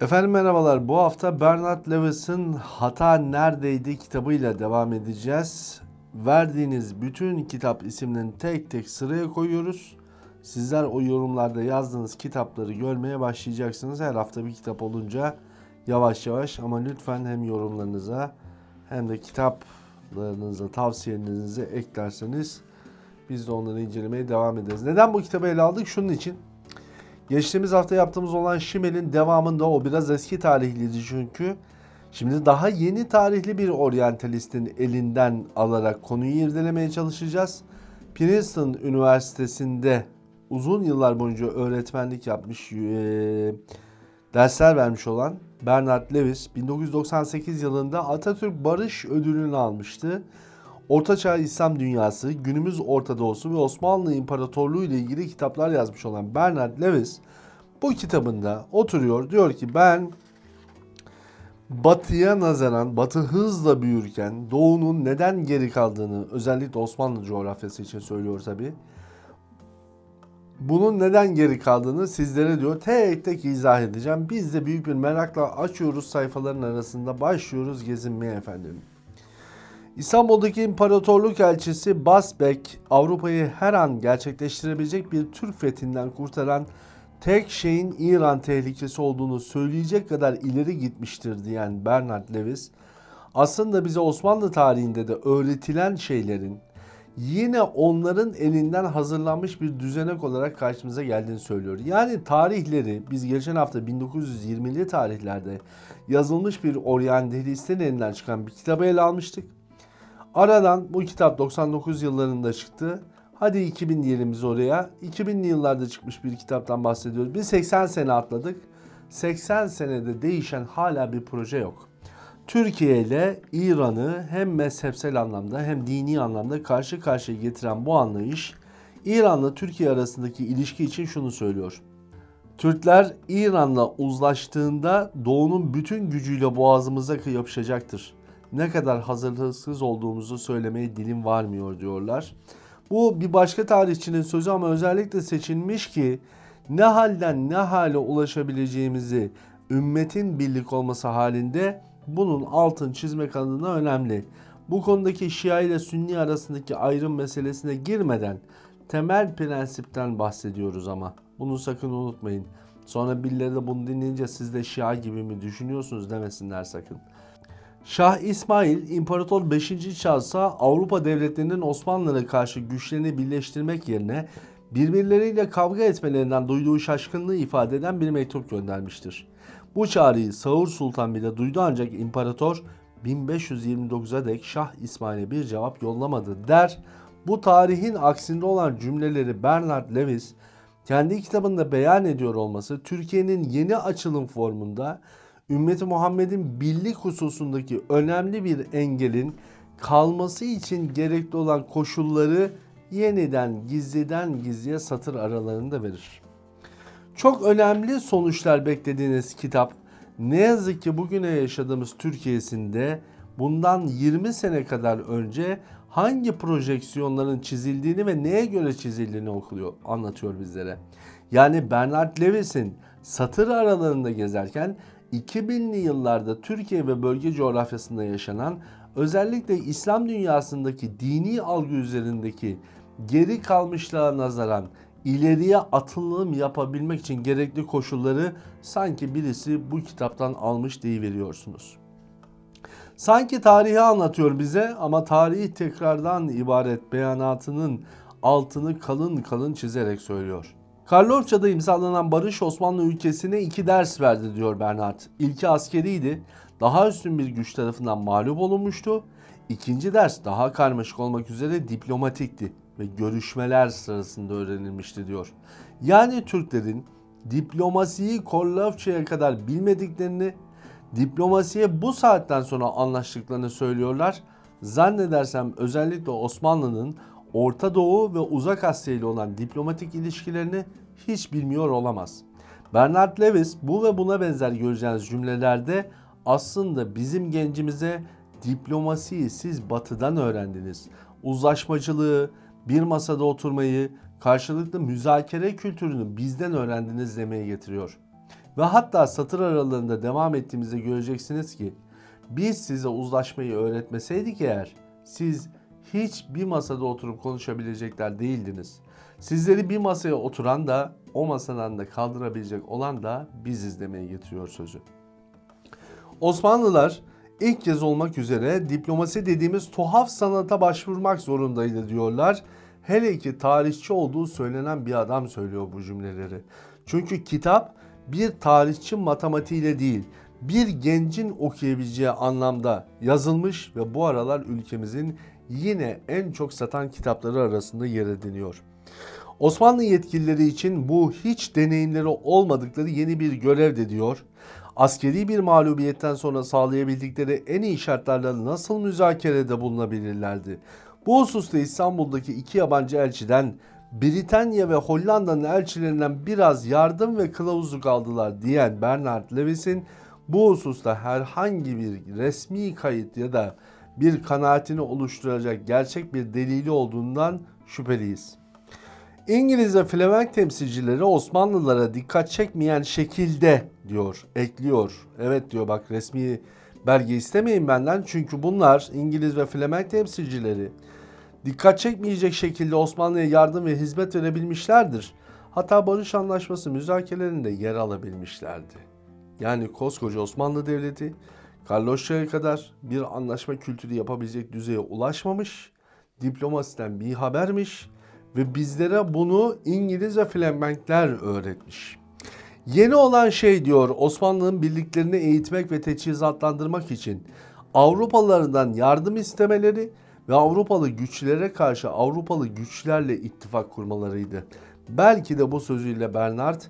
Efendim merhabalar. Bu hafta Bernard Lewis'in Hata Neredeydi kitabıyla devam edeceğiz. Verdiğiniz bütün kitap isimlerini tek tek sıraya koyuyoruz. Sizler o yorumlarda yazdığınız kitapları görmeye başlayacaksınız. Her hafta bir kitap olunca yavaş yavaş ama lütfen hem yorumlarınıza hem de kitaplarınıza, tavsiyelerinizi eklerseniz biz de onları incelemeye devam ederiz. Neden bu kitabı ele aldık? Şunun için. Geçtiğimiz hafta yaptığımız olan Şimel'in devamında o biraz eski tarihliydi çünkü. Şimdi daha yeni tarihli bir oryantalistin elinden alarak konuyu irdelemeye çalışacağız. Princeton Üniversitesi'nde uzun yıllar boyunca öğretmenlik yapmış, eee, dersler vermiş olan Bernard Lewis 1998 yılında Atatürk Barış Ödülünü almıştı. Ortaçağ İslam Dünyası, günümüz Orta Doğusu ve Osmanlı İmparatorluğu ile ilgili kitaplar yazmış olan Bernard Lewis bu kitabında oturuyor diyor ki ben Batıya nazaran Batı hızla büyürken Doğu'nun neden geri kaldığını özellikle Osmanlı coğrafyası için söylüyor tabi. Bunun neden geri kaldığını sizlere diyor tek tek izah edeceğim. Biz de büyük bir merakla açıyoruz sayfaların arasında başlıyoruz gezinmeye efendim. İstanbul'daki İmparatorluk Elçisi Basbek, Avrupa'yı her an gerçekleştirebilecek bir Türk fethinden kurtaran tek şeyin İran tehlikesi olduğunu söyleyecek kadar ileri gitmiştir diyen Bernard Lewis, aslında bize Osmanlı tarihinde de öğretilen şeylerin yine onların elinden hazırlanmış bir düzenek olarak karşımıza geldiğini söylüyor. Yani tarihleri biz geçen hafta 1920'li tarihlerde yazılmış bir oryantalistin elinden çıkan bir kitabı ele almıştık. Aradan bu kitap 99 yıllarında çıktı. Hadi 2000 diyelim biz oraya. 2000'li yıllarda çıkmış bir kitaptan bahsediyoruz. Biz 80 sene atladık. 80 senede değişen hala bir proje yok. Türkiye ile İran'ı hem mezhepsel anlamda hem dini anlamda karşı karşıya getiren bu anlayış İran'la Türkiye arasındaki ilişki için şunu söylüyor. Türkler İran'la uzlaştığında doğunun bütün gücüyle boğazımıza yapışacaktır. Ne kadar hazırlıksız olduğumuzu söylemeye dilim varmıyor diyorlar. Bu bir başka tarihçinin sözü ama özellikle seçilmiş ki ne halden ne hale ulaşabileceğimizi ümmetin birlik olması halinde bunun altın çizmek adına önemli. Bu konudaki Şia ile Sünni arasındaki ayrım meselesine girmeden temel prensipten bahsediyoruz ama. Bunu sakın unutmayın. Sonra birileri de bunu dinleyince siz de Şia gibi mi düşünüyorsunuz demesinler sakın. Şah İsmail İmparator 5. Charles'a Avrupa devletlerinin Osmanlılara karşı güçlerini birleştirmek yerine birbirleriyle kavga etmelerinden duyduğu şaşkınlığı ifade eden bir mektup göndermiştir. Bu çağrıyı Sağır Sultan bile duydu ancak imparator 1529'a dek Şah İsmail'e bir cevap yollamadı der. Bu tarihin aksinde olan cümleleri Bernard Lewis kendi kitabında beyan ediyor olması Türkiye'nin yeni açılım formunda ümmeti Muhammed'in birlik hususundaki önemli bir engelin kalması için gerekli olan koşulları yeniden gizliden gizliye satır aralarında verir. Çok önemli sonuçlar beklediğiniz kitap ne yazık ki bugüne yaşadığımız Türkiye'sinde bundan 20 sene kadar önce hangi projeksiyonların çizildiğini ve neye göre çizildiğini okuluyor, anlatıyor bizlere. Yani Bernard Lewis'in satır aralarında gezerken 2000'li yıllarda Türkiye ve bölge coğrafyasında yaşanan özellikle İslam dünyasındaki dini algı üzerindeki geri kalmışlığa nazaran ileriye atılım yapabilmek için gerekli koşulları sanki birisi bu kitaptan almış deyiveriyorsunuz. Sanki tarihi anlatıyor bize ama tarihi tekrardan ibaret beyanatının altını kalın kalın çizerek söylüyor. Karlofça'da imzalanan barış Osmanlı ülkesine iki ders verdi diyor Bernard. İlki askeriydi. Daha üstün bir güç tarafından mağlup olunmuştu. İkinci ders daha karmaşık olmak üzere diplomatikti ve görüşmeler sırasında öğrenilmişti diyor. Yani Türklerin diplomasiyi Korlofça'ya kadar bilmediklerini, diplomasiye bu saatten sonra anlaştıklarını söylüyorlar. Zannedersem özellikle Osmanlı'nın Orta Doğu ve Uzak Asya ile olan diplomatik ilişkilerini hiç bilmiyor olamaz. Bernard Lewis bu ve buna benzer göreceğiniz cümlelerde aslında bizim gencimize diplomasiyi siz batıdan öğrendiniz. Uzlaşmacılığı, bir masada oturmayı, karşılıklı müzakere kültürünü bizden öğrendiniz demeye getiriyor. Ve hatta satır aralarında devam ettiğimizde göreceksiniz ki biz size uzlaşmayı öğretmeseydik eğer siz hiç bir masada oturup konuşabilecekler değildiniz. Sizleri bir masaya oturan da o masadan da kaldırabilecek olan da biziz demeye getiriyor sözü. Osmanlılar ilk kez olmak üzere diplomasi dediğimiz tuhaf sanata başvurmak zorundaydı diyorlar. Hele ki tarihçi olduğu söylenen bir adam söylüyor bu cümleleri. Çünkü kitap bir tarihçi matematiğiyle değil, bir gencin okuyabileceği anlamda yazılmış ve bu aralar ülkemizin yine en çok satan kitapları arasında yer ediniyor. Osmanlı yetkilileri için bu hiç deneyimleri olmadıkları yeni bir görev de diyor. Askeri bir mağlubiyetten sonra sağlayabildikleri en iyi şartlarla nasıl müzakerede bulunabilirlerdi? Bu hususta İstanbul'daki iki yabancı elçiden Britanya ve Hollanda'nın elçilerinden biraz yardım ve kılavuzluk aldılar diyen Bernard Lewis'in bu hususta herhangi bir resmi kayıt ya da bir kanaatini oluşturacak gerçek bir delili olduğundan şüpheliyiz. İngiliz ve Flemenk temsilcileri Osmanlılara dikkat çekmeyen şekilde diyor, ekliyor. Evet diyor bak resmi belge istemeyin benden çünkü bunlar İngiliz ve Flemenk temsilcileri dikkat çekmeyecek şekilde Osmanlı'ya yardım ve hizmet verebilmişlerdir. Hatta barış anlaşması müzakerelerinde yer alabilmişlerdi. Yani koskoca Osmanlı Devleti Karloşça'ya kadar bir anlaşma kültürü yapabilecek düzeye ulaşmamış, diplomasiden bir habermiş ve bizlere bunu İngiliz ve Flemenkler öğretmiş. Yeni olan şey diyor Osmanlı'nın birliklerini eğitmek ve teçhizatlandırmak için Avrupalılardan yardım istemeleri ve Avrupalı güçlere karşı Avrupalı güçlerle ittifak kurmalarıydı. Belki de bu sözüyle Bernard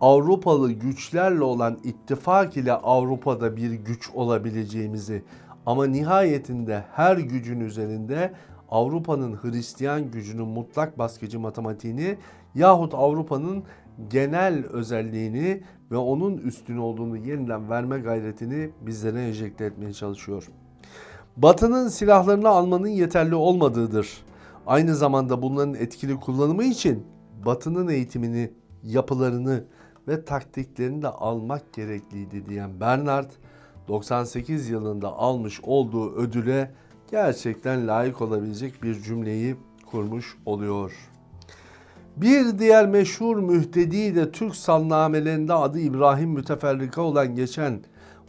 Avrupalı güçlerle olan ittifak ile Avrupa'da bir güç olabileceğimizi ama nihayetinde her gücün üzerinde Avrupa'nın Hristiyan gücünün mutlak baskıcı matematiğini yahut Avrupa'nın genel özelliğini ve onun üstün olduğunu yeniden verme gayretini bizlere enjekte etmeye çalışıyor. Batı'nın silahlarını almanın yeterli olmadığıdır. Aynı zamanda bunların etkili kullanımı için Batı'nın eğitimini, yapılarını ve taktiklerini de almak gerekliydi diyen Bernard 98 yılında almış olduğu ödüle gerçekten layık olabilecek bir cümleyi kurmuş oluyor. Bir diğer meşhur mühtedi de Türk salnamelerinde adı İbrahim Müteferrika olan geçen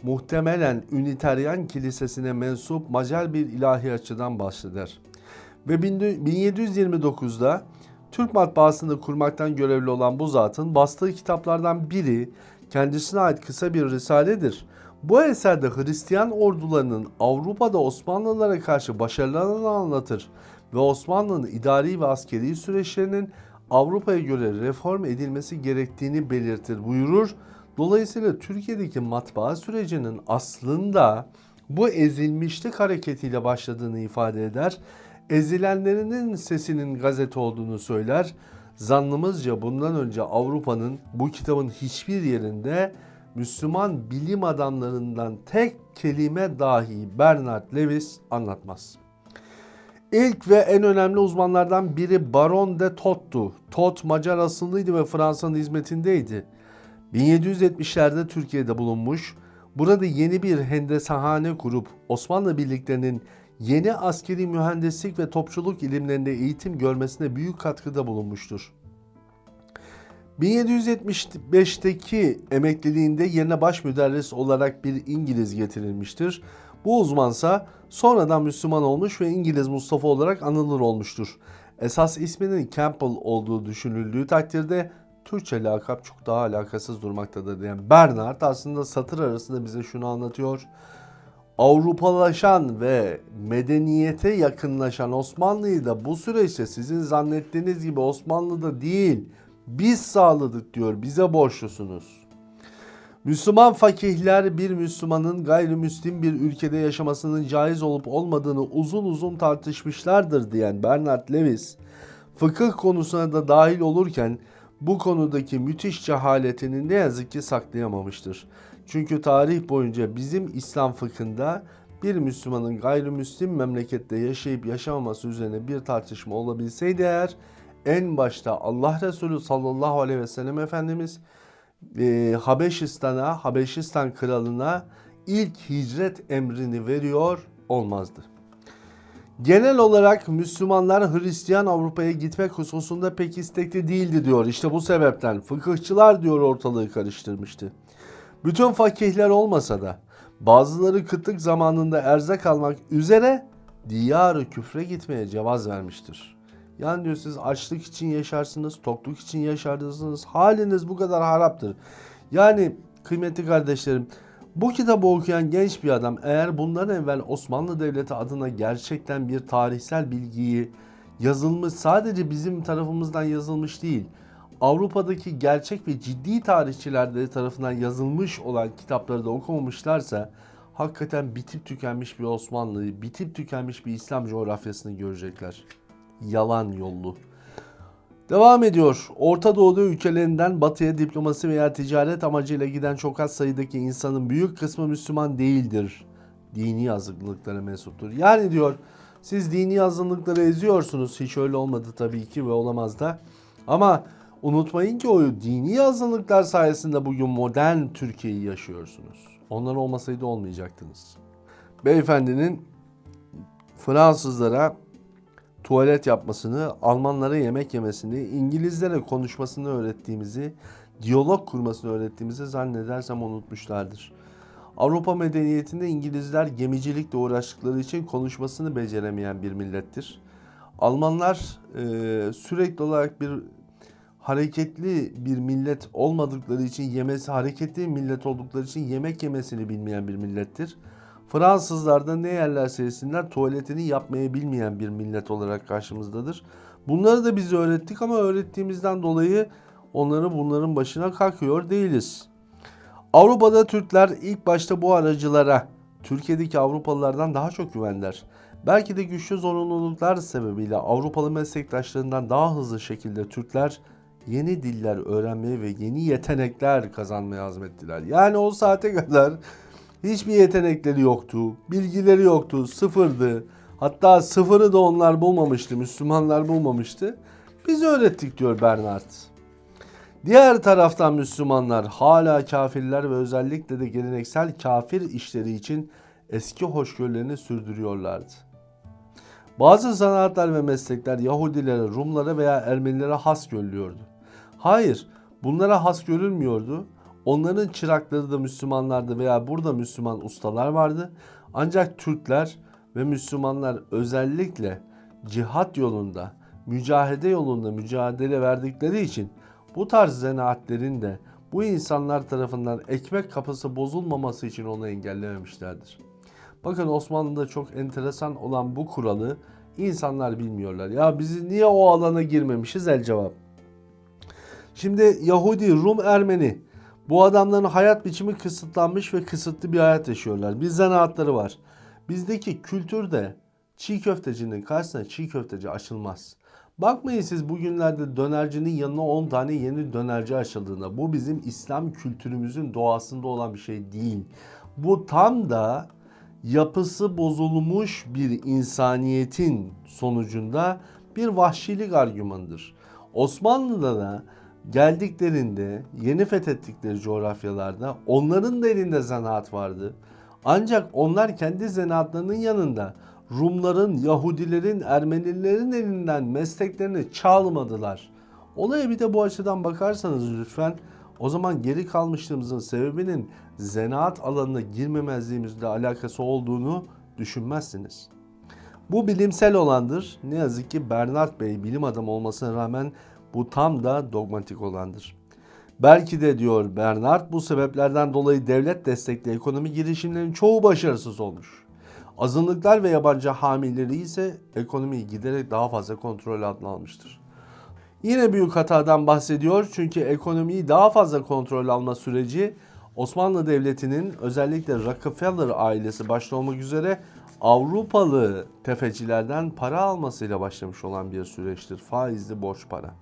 muhtemelen Üniteryan Kilisesi'ne mensup Macar bir ilahiyatçıdan bahseder. Ve 1729'da Türk matbaasını kurmaktan görevli olan bu zatın bastığı kitaplardan biri kendisine ait kısa bir risaledir. Bu eserde Hristiyan ordularının Avrupa'da Osmanlılara karşı başarılarını anlatır ve Osmanlı'nın idari ve askeri süreçlerinin Avrupa'ya göre reform edilmesi gerektiğini belirtir buyurur. Dolayısıyla Türkiye'deki matbaa sürecinin aslında bu ezilmişlik hareketiyle başladığını ifade eder. Ezilenlerinin sesinin gazete olduğunu söyler. Zannımızca bundan önce Avrupa'nın bu kitabın hiçbir yerinde Müslüman bilim adamlarından tek kelime dahi Bernard Lewis anlatmaz. İlk ve en önemli uzmanlardan biri Baron de Tot'tu. Tot Macar asıllıydı ve Fransa'nın hizmetindeydi. 1770'lerde Türkiye'de bulunmuş. Burada yeni bir hendesahane kurup Osmanlı birliklerinin yeni askeri mühendislik ve topçuluk ilimlerinde eğitim görmesine büyük katkıda bulunmuştur. 1775'teki emekliliğinde yerine baş müderris olarak bir İngiliz getirilmiştir. Bu uzmansa sonradan Müslüman olmuş ve İngiliz Mustafa olarak anılır olmuştur. Esas isminin Campbell olduğu düşünüldüğü takdirde Türkçe lakap çok daha alakasız durmaktadır diyen Bernard aslında satır arasında bize şunu anlatıyor. Avrupalaşan ve medeniyete yakınlaşan Osmanlı'yı da bu süreçte sizin zannettiğiniz gibi Osmanlı'da değil biz sağladık diyor bize borçlusunuz. Müslüman fakihler bir Müslümanın gayrimüslim bir ülkede yaşamasının caiz olup olmadığını uzun uzun tartışmışlardır diyen Bernard Lewis, fıkıh konusuna da dahil olurken bu konudaki müthiş cehaletini ne yazık ki saklayamamıştır. Çünkü tarih boyunca bizim İslam fıkhında bir Müslümanın gayrimüslim memlekette yaşayıp yaşamaması üzerine bir tartışma olabilseydi eğer en başta Allah Resulü sallallahu aleyhi ve sellem Efendimiz e, Habeşistan'a, Habeşistan kralına ilk hicret emrini veriyor olmazdı. Genel olarak Müslümanlar Hristiyan Avrupa'ya gitmek hususunda pek istekli değildi diyor. İşte bu sebepten fıkıhçılar diyor ortalığı karıştırmıştı. Bütün fakihler olmasa da bazıları kıtlık zamanında erzak almak üzere diyarı küfre gitmeye cevaz vermiştir. Yani diyor siz açlık için yaşarsınız, tokluk için yaşarsınız. Haliniz bu kadar haraptır. Yani kıymetli kardeşlerim bu kitabı okuyan genç bir adam eğer bundan evvel Osmanlı Devleti adına gerçekten bir tarihsel bilgiyi yazılmış sadece bizim tarafımızdan yazılmış değil Avrupa'daki gerçek ve ciddi tarihçiler tarafından yazılmış olan kitapları da okumamışlarsa hakikaten bitip tükenmiş bir Osmanlı'yı, bitip tükenmiş bir İslam coğrafyasını görecekler. Yalan yollu. Devam ediyor. Orta Doğu ülkelerinden batıya diplomasi veya ticaret amacıyla giden çok az sayıdaki insanın büyük kısmı Müslüman değildir. Dini azınlıklara mensuptur. Yani diyor siz dini azınlıkları eziyorsunuz. Hiç öyle olmadı tabii ki ve olamaz da. Ama unutmayın ki o dini azınlıklar sayesinde bugün modern Türkiye'yi yaşıyorsunuz. Onlar olmasaydı olmayacaktınız. Beyefendinin Fransızlara tuvalet yapmasını, Almanlara yemek yemesini, İngilizlere konuşmasını öğrettiğimizi, diyalog kurmasını öğrettiğimizi zannedersem unutmuşlardır. Avrupa medeniyetinde İngilizler gemicilikle uğraştıkları için konuşmasını beceremeyen bir millettir. Almanlar e, sürekli olarak bir hareketli bir millet olmadıkları için yemesi hareketli millet oldukları için yemek yemesini bilmeyen bir millettir. Fransızlar da ne yerlerse yesinler tuvaletini yapmayı bilmeyen bir millet olarak karşımızdadır. Bunları da biz öğrettik ama öğrettiğimizden dolayı onları bunların başına kalkıyor değiliz. Avrupa'da Türkler ilk başta bu aracılara Türkiye'deki Avrupalılardan daha çok güvenler. Belki de güçlü zorunluluklar sebebiyle Avrupalı meslektaşlarından daha hızlı şekilde Türkler yeni diller öğrenmeye ve yeni yetenekler kazanmaya azmettiler. Yani o saate kadar Hiçbir yetenekleri yoktu, bilgileri yoktu, sıfırdı. Hatta sıfırı da onlar bulmamıştı, Müslümanlar bulmamıştı. Biz öğrettik diyor Bernard. Diğer taraftan Müslümanlar hala kafirler ve özellikle de geleneksel kafir işleri için eski hoşgörülerini sürdürüyorlardı. Bazı sanatlar ve meslekler Yahudilere, Rumlara veya Ermenilere has görülüyordu. Hayır, bunlara has görülmüyordu. Onların çırakları da Müslümanlardı veya burada Müslüman ustalar vardı. Ancak Türkler ve Müslümanlar özellikle cihat yolunda, mücahede yolunda mücadele verdikleri için bu tarz zanaatlerin de bu insanlar tarafından ekmek kapısı bozulmaması için onu engellememişlerdir. Bakın Osmanlı'da çok enteresan olan bu kuralı insanlar bilmiyorlar. Ya biz niye o alana girmemişiz el cevap. Şimdi Yahudi, Rum, Ermeni bu adamların hayat biçimi kısıtlanmış ve kısıtlı bir hayat yaşıyorlar. Bir zanaatları var. Bizdeki kültürde çiğ köftecinin karşısına çiğ köfteci açılmaz. Bakmayın siz bugünlerde dönercinin yanına 10 tane yeni dönerci açıldığında. Bu bizim İslam kültürümüzün doğasında olan bir şey değil. Bu tam da yapısı bozulmuş bir insaniyetin sonucunda bir vahşilik argümanıdır. Osmanlı'da da geldiklerinde yeni fethettikleri coğrafyalarda onların da elinde zanaat vardı. Ancak onlar kendi zanaatlarının yanında Rumların, Yahudilerin, Ermenilerin elinden mesleklerini çalmadılar. Olaya bir de bu açıdan bakarsanız lütfen o zaman geri kalmışlığımızın sebebinin zanaat alanına girmemezliğimizle alakası olduğunu düşünmezsiniz. Bu bilimsel olandır. Ne yazık ki Bernard Bey bilim adamı olmasına rağmen bu tam da dogmatik olandır. Belki de diyor Bernard bu sebeplerden dolayı devlet destekli ekonomi girişimlerinin çoğu başarısız olmuş. Azınlıklar ve yabancı hamileri ise ekonomiyi giderek daha fazla kontrol altına almıştır. Yine büyük hatadan bahsediyor çünkü ekonomiyi daha fazla kontrol alma süreci Osmanlı Devleti'nin özellikle Rockefeller ailesi başta olmak üzere Avrupalı tefecilerden para almasıyla başlamış olan bir süreçtir. Faizli borç para.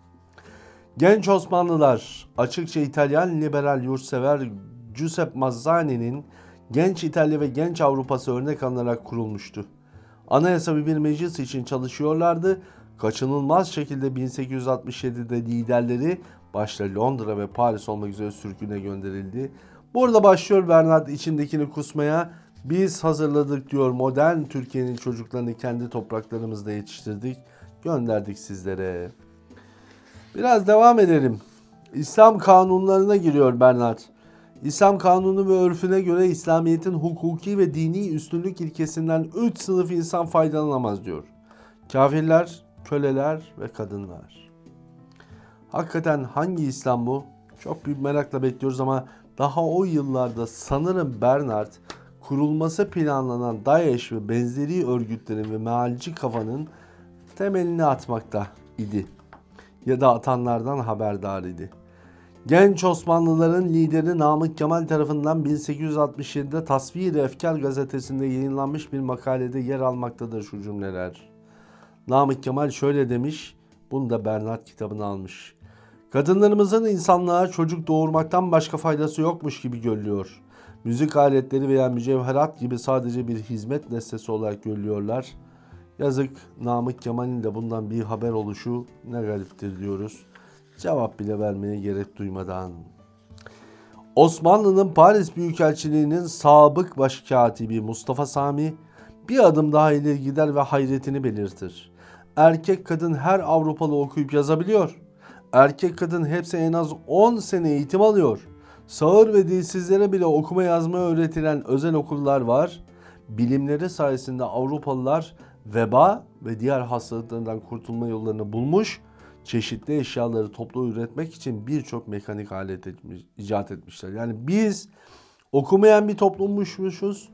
Genç Osmanlılar açıkça İtalyan liberal yurtsever Giuseppe Mazzani'nin Genç İtalya ve Genç Avrupası örnek alınarak kurulmuştu. Anayasa bir meclis için çalışıyorlardı. kaçınılmaz şekilde 1867'de liderleri başta Londra ve Paris olmak üzere sürgüne gönderildi. Burada başlıyor Bernard içindekini kusmaya. Biz hazırladık diyor modern Türkiye'nin çocuklarını kendi topraklarımızda yetiştirdik. Gönderdik sizlere. Biraz devam edelim. İslam kanunlarına giriyor Bernard. İslam kanunu ve örfüne göre İslamiyet'in hukuki ve dini üstünlük ilkesinden 3 sınıf insan faydalanamaz diyor. Kafirler, köleler ve kadınlar. Hakikaten hangi İslam bu? Çok büyük merakla bekliyoruz ama daha o yıllarda sanırım Bernard kurulması planlanan DAEŞ ve benzeri örgütlerin ve mealci kafanın temelini atmakta idi. Ya da atanlardan haberdar idi. Genç Osmanlıların lideri Namık Kemal tarafından 1867'de Tasvir-i Efkar gazetesinde yayınlanmış bir makalede yer almaktadır şu cümleler. Namık Kemal şöyle demiş, bunu da Bernard kitabına almış. Kadınlarımızın insanlığa çocuk doğurmaktan başka faydası yokmuş gibi görülüyor. Müzik aletleri veya mücevherat gibi sadece bir hizmet nesnesi olarak görülüyorlar. Yazık Namık Kemal'in de bundan bir haber oluşu ne gariptir diyoruz. Cevap bile vermeye gerek duymadan. Osmanlı'nın Paris Büyükelçiliği'nin sabık başkatibi Mustafa Sami bir adım daha ileri gider ve hayretini belirtir. Erkek kadın her Avrupalı okuyup yazabiliyor. Erkek kadın hepsi en az 10 sene eğitim alıyor. Sağır ve dilsizlere bile okuma yazma öğretilen özel okullar var. Bilimleri sayesinde Avrupalılar veba ve diğer hastalıklardan kurtulma yollarını bulmuş, çeşitli eşyaları toplu üretmek için birçok mekanik alet etmiş, icat etmişler. Yani biz okumayan bir toplummuşmuşuz,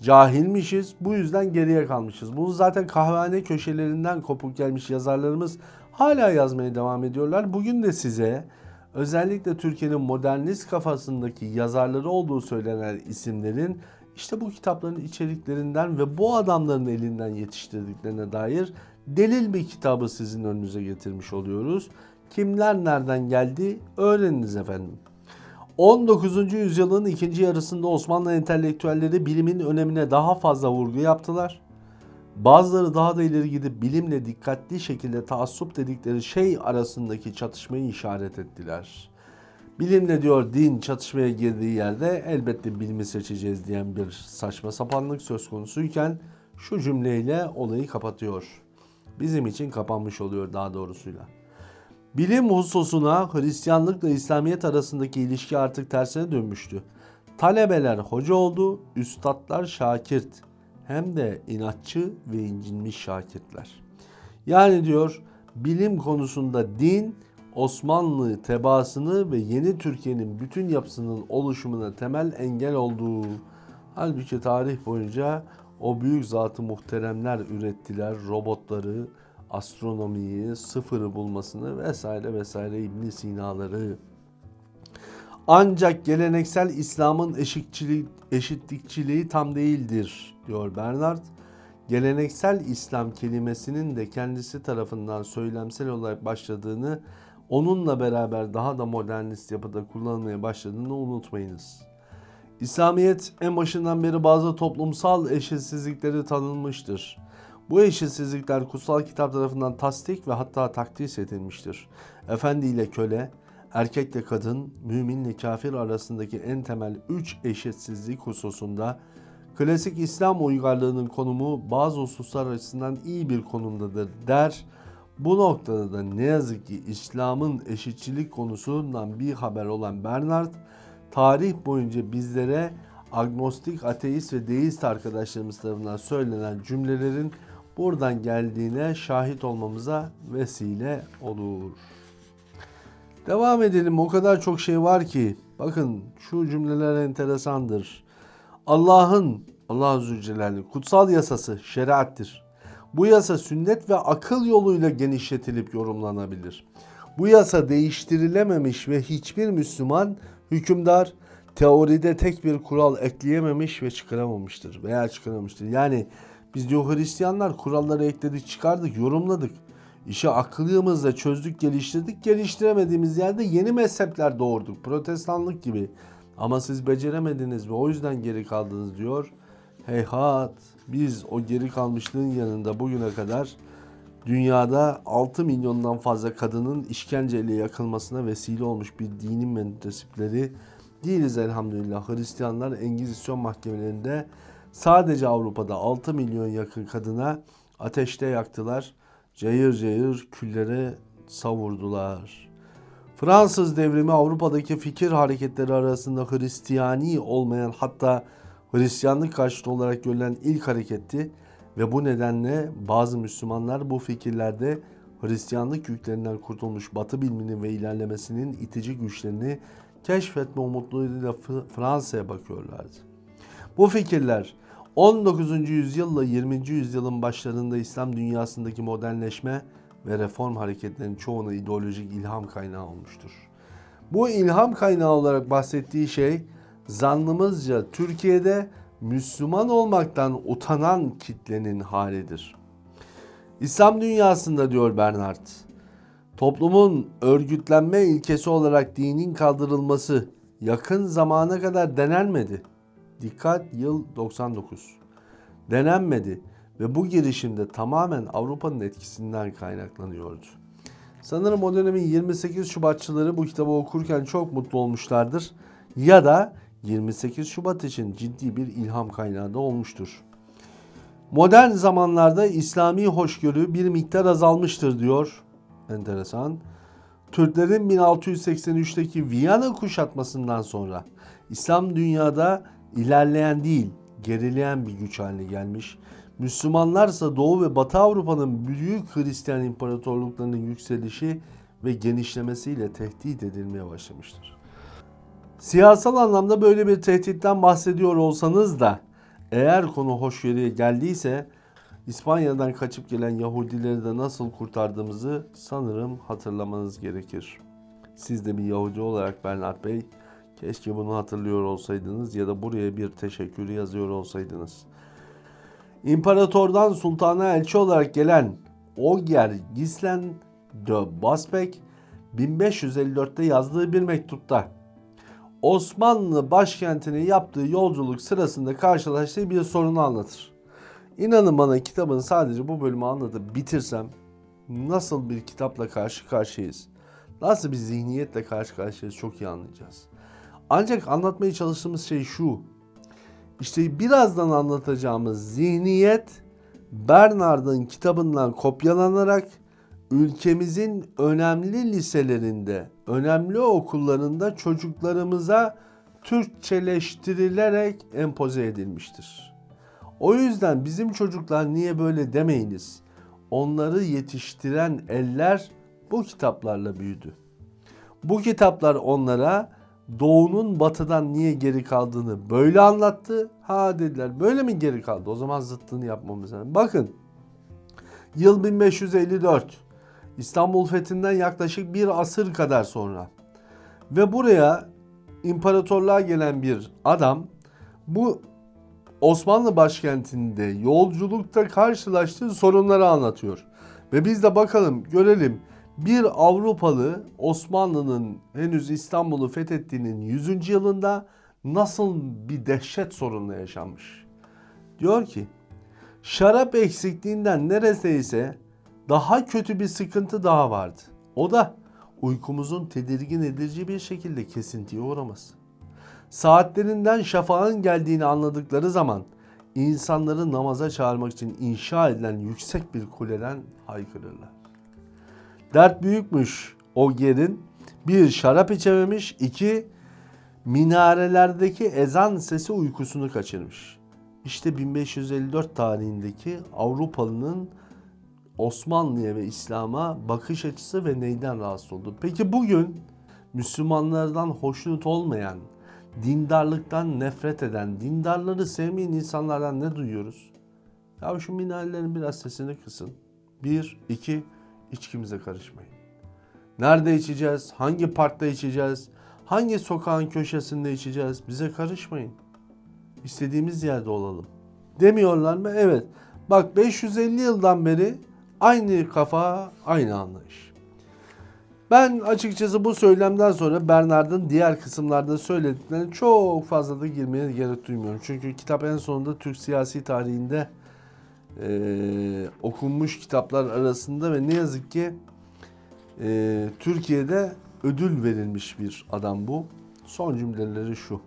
cahilmişiz, bu yüzden geriye kalmışız. Bunu zaten kahvehane köşelerinden kopuk gelmiş yazarlarımız hala yazmaya devam ediyorlar. Bugün de size özellikle Türkiye'nin modernist kafasındaki yazarları olduğu söylenen isimlerin işte bu kitapların içeriklerinden ve bu adamların elinden yetiştirdiklerine dair delil bir kitabı sizin önünüze getirmiş oluyoruz. Kimler nereden geldi öğreniniz efendim. 19. yüzyılın ikinci yarısında Osmanlı entelektüelleri bilimin önemine daha fazla vurgu yaptılar. Bazıları daha da ileri gidip bilimle dikkatli şekilde taassup dedikleri şey arasındaki çatışmayı işaret ettiler. Bilimle diyor din çatışmaya girdiği yerde elbette bilimi seçeceğiz diyen bir saçma sapanlık söz konusuyken şu cümleyle olayı kapatıyor. Bizim için kapanmış oluyor daha doğrusuyla. Bilim hususuna Hristiyanlıkla İslamiyet arasındaki ilişki artık tersine dönmüştü. Talebeler hoca oldu, üstadlar şakirt. Hem de inatçı ve incinmiş şakirtler. Yani diyor bilim konusunda din Osmanlı tebaasını ve yeni Türkiye'nin bütün yapısının oluşumuna temel engel olduğu. Halbuki tarih boyunca o büyük zatı muhteremler ürettiler robotları, astronomiyi, sıfırı bulmasını vesaire vesaire İbn Sina'ları. Ancak geleneksel İslam'ın eşitçilik, eşitlikçiliği tam değildir diyor Bernard. Geleneksel İslam kelimesinin de kendisi tarafından söylemsel olarak başladığını, onunla beraber daha da modernist yapıda kullanılmaya başladığını unutmayınız. İslamiyet en başından beri bazı toplumsal eşitsizlikleri tanınmıştır. Bu eşitsizlikler kutsal kitap tarafından tasdik ve hatta takdis edilmiştir. Efendi ile köle, erkekle kadın, müminle kafir arasındaki en temel üç eşitsizlik hususunda klasik İslam uygarlığının konumu bazı hususlar açısından iyi bir konumdadır der. Bu noktada da ne yazık ki İslam'ın eşitçilik konusundan bir haber olan Bernard, tarih boyunca bizlere agnostik, ateist ve deist arkadaşlarımız tarafından söylenen cümlelerin buradan geldiğine şahit olmamıza vesile olur. Devam edelim. O kadar çok şey var ki. Bakın şu cümleler enteresandır. Allah'ın Allah Celle'nin kutsal yasası şeriattir. Bu yasa sünnet ve akıl yoluyla genişletilip yorumlanabilir. Bu yasa değiştirilememiş ve hiçbir Müslüman hükümdar teoride tek bir kural ekleyememiş ve çıkaramamıştır veya çıkaramamıştır. Yani biz diyor Hristiyanlar kuralları ekledik, çıkardık, yorumladık. İşi akıllığımızla çözdük, geliştirdik. Geliştiremediğimiz yerde yeni mezhepler doğurduk. Protestanlık gibi. Ama siz beceremediniz ve o yüzden geri kaldınız diyor. Heyhat biz o geri kalmışlığın yanında bugüne kadar dünyada 6 milyondan fazla kadının işkenceyle yakılmasına vesile olmuş bir dinin mensupları değiliz elhamdülillah. Hristiyanlar Engizisyon mahkemelerinde sadece Avrupa'da 6 milyon yakın kadına ateşte yaktılar. Cayır cayır külleri savurdular. Fransız devrimi Avrupa'daki fikir hareketleri arasında Hristiyani olmayan hatta Hristiyanlık karşıtı olarak görülen ilk hareketti ve bu nedenle bazı Müslümanlar bu fikirlerde Hristiyanlık yüklerinden kurtulmuş Batı biliminin ve ilerlemesinin itici güçlerini keşfetme umutlarıyla Fransa'ya bakıyorlardı. Bu fikirler 19. yüzyılla 20. yüzyılın başlarında İslam dünyasındaki modernleşme ve reform hareketlerinin çoğuna ideolojik ilham kaynağı olmuştur. Bu ilham kaynağı olarak bahsettiği şey zannımızca Türkiye'de Müslüman olmaktan utanan kitlenin halidir. İslam dünyasında diyor Bernard, toplumun örgütlenme ilkesi olarak dinin kaldırılması yakın zamana kadar denenmedi. Dikkat yıl 99. Denenmedi ve bu girişimde tamamen Avrupa'nın etkisinden kaynaklanıyordu. Sanırım o dönemin 28 Şubatçıları bu kitabı okurken çok mutlu olmuşlardır. Ya da 28 Şubat için ciddi bir ilham kaynağı da olmuştur. Modern zamanlarda İslami hoşgörü bir miktar azalmıştır diyor. Enteresan. Türklerin 1683'teki Viyana kuşatmasından sonra İslam dünyada ilerleyen değil, gerileyen bir güç haline gelmiş. Müslümanlarsa Doğu ve Batı Avrupa'nın büyük Hristiyan imparatorluklarının yükselişi ve genişlemesiyle tehdit edilmeye başlamıştır. Siyasal anlamda böyle bir tehditten bahsediyor olsanız da eğer konu hoşgörüye geldiyse İspanya'dan kaçıp gelen Yahudileri de nasıl kurtardığımızı sanırım hatırlamanız gerekir. Siz de bir Yahudi olarak Bernard Bey keşke bunu hatırlıyor olsaydınız ya da buraya bir teşekkür yazıyor olsaydınız. İmparatordan sultana elçi olarak gelen Ogier Gislen de Basbek 1554'te yazdığı bir mektupta Osmanlı başkentine yaptığı yolculuk sırasında karşılaştığı bir sorunu anlatır. İnanın bana kitabın sadece bu bölümü anlatıp bitirsem nasıl bir kitapla karşı karşıyayız, nasıl bir zihniyetle karşı karşıyayız çok iyi anlayacağız. Ancak anlatmaya çalıştığımız şey şu. İşte birazdan anlatacağımız zihniyet Bernard'ın kitabından kopyalanarak ülkemizin önemli liselerinde, önemli okullarında çocuklarımıza Türkçeleştirilerek empoze edilmiştir. O yüzden bizim çocuklar niye böyle demeyiniz. Onları yetiştiren eller bu kitaplarla büyüdü. Bu kitaplar onlara doğunun batıdan niye geri kaldığını böyle anlattı. Ha dediler böyle mi geri kaldı? O zaman zıttını yapmamız lazım. Bakın yıl 1554 İstanbul fethinden yaklaşık bir asır kadar sonra ve buraya imparatorluğa gelen bir adam bu Osmanlı başkentinde yolculukta karşılaştığı sorunları anlatıyor. Ve biz de bakalım görelim bir Avrupalı Osmanlı'nın henüz İstanbul'u fethettiğinin 100. yılında nasıl bir dehşet sorunla yaşanmış. Diyor ki şarap eksikliğinden neredeyse daha kötü bir sıkıntı daha vardı. O da uykumuzun tedirgin edici bir şekilde kesintiye uğraması. Saatlerinden şafağın geldiğini anladıkları zaman insanları namaza çağırmak için inşa edilen yüksek bir kuleden haykırırlar. Dert büyükmüş o yerin. Bir şarap içememiş, iki minarelerdeki ezan sesi uykusunu kaçırmış. İşte 1554 tarihindeki Avrupalı'nın Osmanlı'ya ve İslam'a bakış açısı ve neyden rahatsız oldu? Peki bugün Müslümanlardan hoşnut olmayan, dindarlıktan nefret eden, dindarları sevmeyen insanlardan ne duyuyoruz? Ya şu minarelerin biraz sesini kısın. Bir, iki, içkimize karışmayın. Nerede içeceğiz? Hangi parkta içeceğiz? Hangi sokağın köşesinde içeceğiz? Bize karışmayın. İstediğimiz yerde olalım. Demiyorlar mı? Evet. Bak 550 yıldan beri Aynı kafa, aynı anlayış. Ben açıkçası bu söylemden sonra Bernard'ın diğer kısımlarda söylediklerine çok fazla da girmeye gerek duymuyorum. Çünkü kitap en sonunda Türk siyasi tarihinde e, okunmuş kitaplar arasında ve ne yazık ki e, Türkiye'de ödül verilmiş bir adam bu. Son cümleleri şu.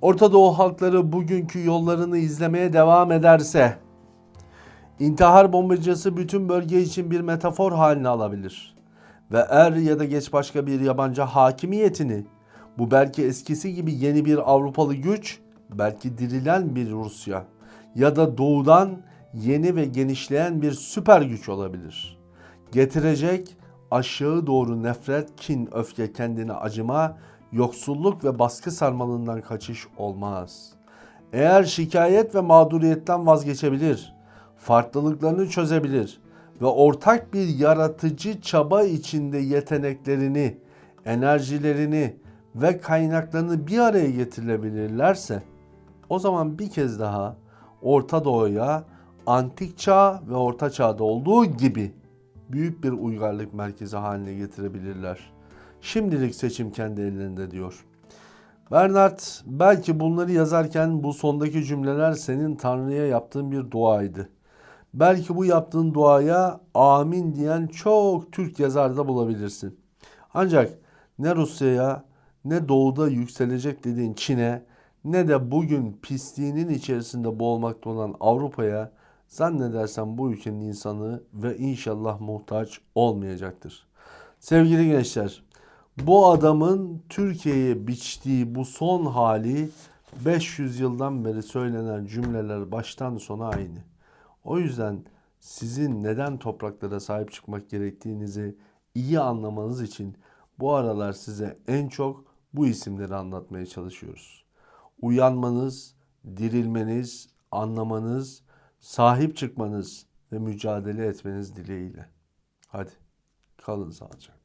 Orta Doğu halkları bugünkü yollarını izlemeye devam ederse intihar bombacısı bütün bölge için bir metafor haline alabilir. Ve er ya da geç başka bir yabancı hakimiyetini bu belki eskisi gibi yeni bir Avrupalı güç, belki dirilen bir Rusya ya da doğudan yeni ve genişleyen bir süper güç olabilir. Getirecek aşağı doğru nefret, kin, öfke, kendine acıma, yoksulluk ve baskı sarmalından kaçış olmaz. Eğer şikayet ve mağduriyetten vazgeçebilir, farklılıklarını çözebilir ve ortak bir yaratıcı çaba içinde yeteneklerini, enerjilerini ve kaynaklarını bir araya getirebilirlerse o zaman bir kez daha Orta Doğu'ya antik çağ ve orta çağda olduğu gibi büyük bir uygarlık merkezi haline getirebilirler. Şimdilik seçim kendi ellerinde diyor. Bernard belki bunları yazarken bu sondaki cümleler senin Tanrı'ya yaptığın bir duaydı. Belki bu yaptığın duaya amin diyen çok Türk yazar da bulabilirsin. Ancak ne Rusya'ya ne doğuda yükselecek dediğin Çin'e ne de bugün pisliğinin içerisinde boğulmakta olan Avrupa'ya zannedersem bu ülkenin insanı ve inşallah muhtaç olmayacaktır. Sevgili gençler, bu adamın Türkiye'ye biçtiği bu son hali 500 yıldan beri söylenen cümleler baştan sona aynı. O yüzden sizin neden topraklara sahip çıkmak gerektiğinizi iyi anlamanız için bu aralar size en çok bu isimleri anlatmaya çalışıyoruz. Uyanmanız, dirilmeniz, anlamanız, sahip çıkmanız ve mücadele etmeniz dileğiyle. Hadi kalın sağlıcakla.